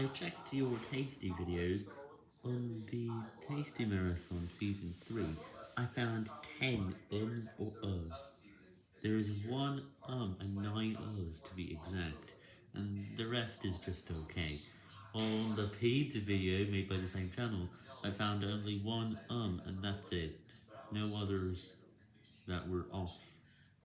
I checked your Tasty videos on the Tasty Marathon Season 3. I found 10 ums or uhs. There is one um and 9 uhs to be exact, and the rest is just okay. On the pizza video made by the same channel, I found only one um and that's it. No others that were off.